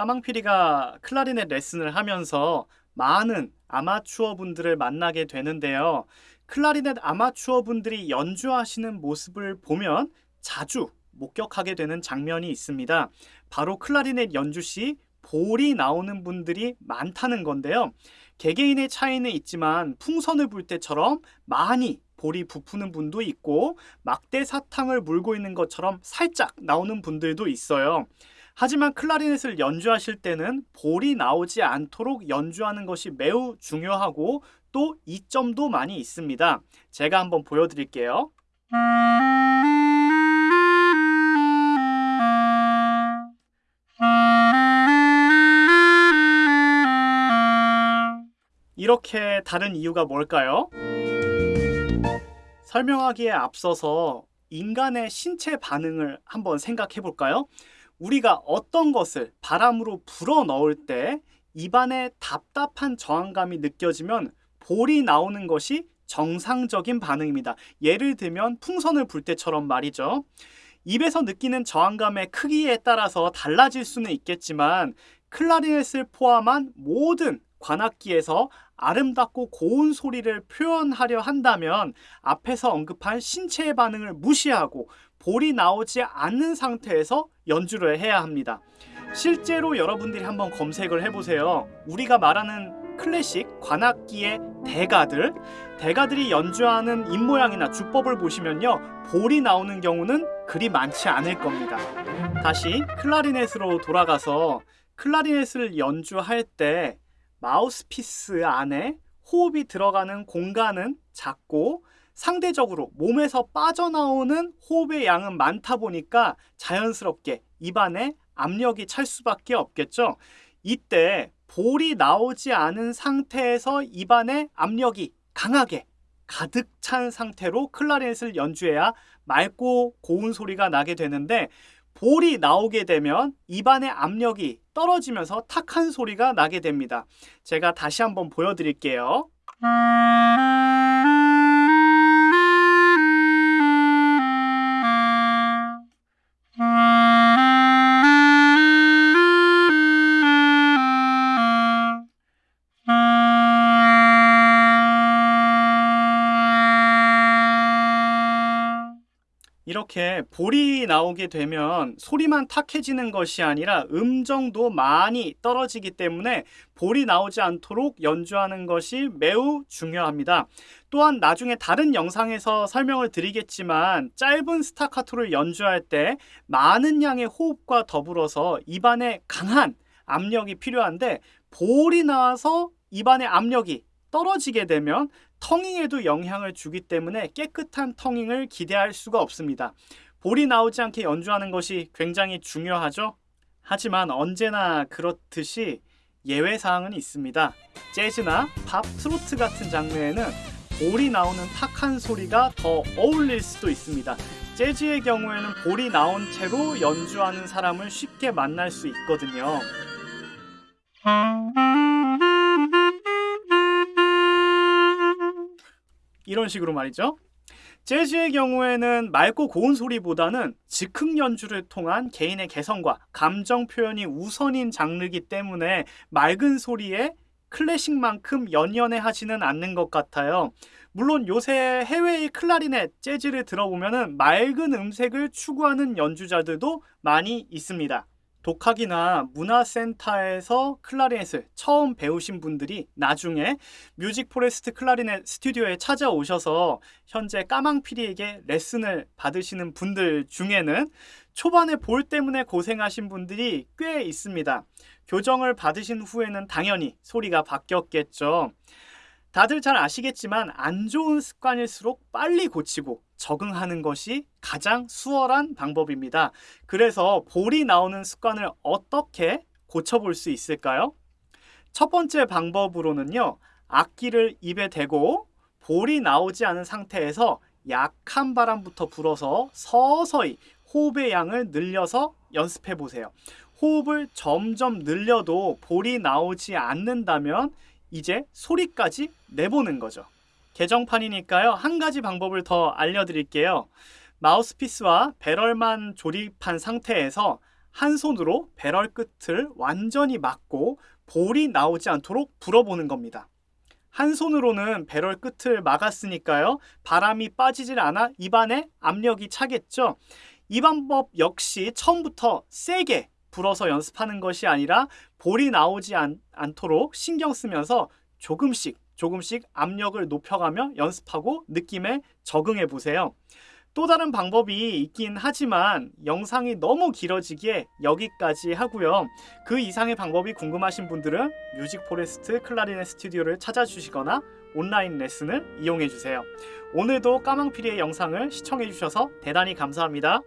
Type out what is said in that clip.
까망피리가 클라리넷 레슨을 하면서 많은 아마추어 분들을 만나게 되는데요. 클라리넷 아마추어 분들이 연주하시는 모습을 보면 자주 목격하게 되는 장면이 있습니다. 바로 클라리넷 연주 시 볼이 나오는 분들이 많다는 건데요. 개개인의 차이는 있지만 풍선을 불 때처럼 많이 볼이 부푸는 분도 있고 막대 사탕을 물고 있는 것처럼 살짝 나오는 분들도 있어요. 하지만 클라리넷을 연주하실 때는 볼이 나오지 않도록 연주하는 것이 매우 중요하고 또 이점도 많이 있습니다. 제가 한번 보여드릴게요. 이렇게 다른 이유가 뭘까요? 설명하기에 앞서서 인간의 신체 반응을 한번 생각해 볼까요? 우리가 어떤 것을 바람으로 불어 넣을 때 입안에 답답한 저항감이 느껴지면 볼이 나오는 것이 정상적인 반응입니다. 예를 들면 풍선을 불 때처럼 말이죠. 입에서 느끼는 저항감의 크기에 따라서 달라질 수는 있겠지만 클라리넷을 포함한 모든 관악기에서 아름답고 고운 소리를 표현하려 한다면 앞에서 언급한 신체의 반응을 무시하고 볼이 나오지 않는 상태에서 연주를 해야 합니다. 실제로 여러분들이 한번 검색을 해보세요. 우리가 말하는 클래식 관악기의 대가들 대가들이 연주하는 입모양이나 주법을 보시면요 볼이 나오는 경우는 그리 많지 않을 겁니다 다시 클라리넷으로 돌아가서 클라리넷을 연주할 때 마우스피스 안에 호흡이 들어가는 공간은 작고 상대적으로 몸에서 빠져나오는 호흡의 양은 많다 보니까 자연스럽게 입안에 압력이 찰 수밖에 없겠죠. 이때 볼이 나오지 않은 상태에서 입안에 압력이 강하게 가득 찬 상태로 클라리넷을 연주해야 맑고 고운 소리가 나게 되는데 볼이 나오게 되면 입안의 압력이 떨어지면서 탁한 소리가 나게 됩니다. 제가 다시 한번 보여드릴게요. 이렇게 볼이 나오게 되면 소리만 탁해지는 것이 아니라 음정도 많이 떨어지기 때문에 볼이 나오지 않도록 연주하는 것이 매우 중요합니다. 또한 나중에 다른 영상에서 설명을 드리겠지만 짧은 스타카토를 연주할 때 많은 양의 호흡과 더불어서 입안에 강한 압력이 필요한데 볼이 나와서 입안의 압력이 떨어지게 되면 텅잉에도 영향을 주기 때문에 깨끗한 텅잉을 기대할 수가 없습니다. 볼이 나오지 않게 연주하는 것이 굉장히 중요하죠. 하지만 언제나 그렇듯이 예외사항은 있습니다. 재즈나 팝, 트로트 같은 장르에는 볼이 나오는 탁한 소리가 더 어울릴 수도 있습니다. 재즈의 경우에는 볼이 나온 채로 연주하는 사람을 쉽게 만날 수 있거든요. 이런 식으로 말이죠. 재즈의 경우에는 맑고 고운 소리보다는 즉흥 연주를 통한 개인의 개성과 감정 표현이 우선인 장르이기 때문에 맑은 소리에 클래식만큼 연연해 하지는 않는 것 같아요. 물론 요새 해외의 클라리넷, 재즈를 들어보면 맑은 음색을 추구하는 연주자들도 많이 있습니다. 독학이나 문화센터에서 클라리넷을 처음 배우신 분들이 나중에 뮤직 포레스트 클라리넷 스튜디오에 찾아오셔서 현재 까망피리에게 레슨을 받으시는 분들 중에는 초반에 볼 때문에 고생하신 분들이 꽤 있습니다. 교정을 받으신 후에는 당연히 소리가 바뀌었겠죠. 다들 잘 아시겠지만 안 좋은 습관일수록 빨리 고치고 적응하는 것이 가장 수월한 방법입니다. 그래서 볼이 나오는 습관을 어떻게 고쳐볼 수 있을까요? 첫 번째 방법으로는요. 악기를 입에 대고 볼이 나오지 않은 상태에서 약한 바람부터 불어서 서서히 호흡의 양을 늘려서 연습해 보세요. 호흡을 점점 늘려도 볼이 나오지 않는다면 이제 소리까지 내보는 거죠. 개정판이니까요. 한 가지 방법을 더 알려드릴게요. 마우스피스와 배럴만 조립한 상태에서 한 손으로 배럴 끝을 완전히 막고 볼이 나오지 않도록 불어보는 겁니다. 한 손으로는 배럴 끝을 막았으니까요. 바람이 빠지질 않아 입안에 압력이 차겠죠. 이 방법 역시 처음부터 세게 불어서 연습하는 것이 아니라 볼이 나오지 않, 않도록 신경 쓰면서 조금씩 조금씩 압력을 높여가며 연습하고 느낌에 적응해 보세요. 또 다른 방법이 있긴 하지만 영상이 너무 길어지기에 여기까지 하고요. 그 이상의 방법이 궁금하신 분들은 뮤직 포레스트 클라리넷 스튜디오를 찾아주시거나 온라인 레슨을 이용해 주세요. 오늘도 까망피리의 영상을 시청해 주셔서 대단히 감사합니다.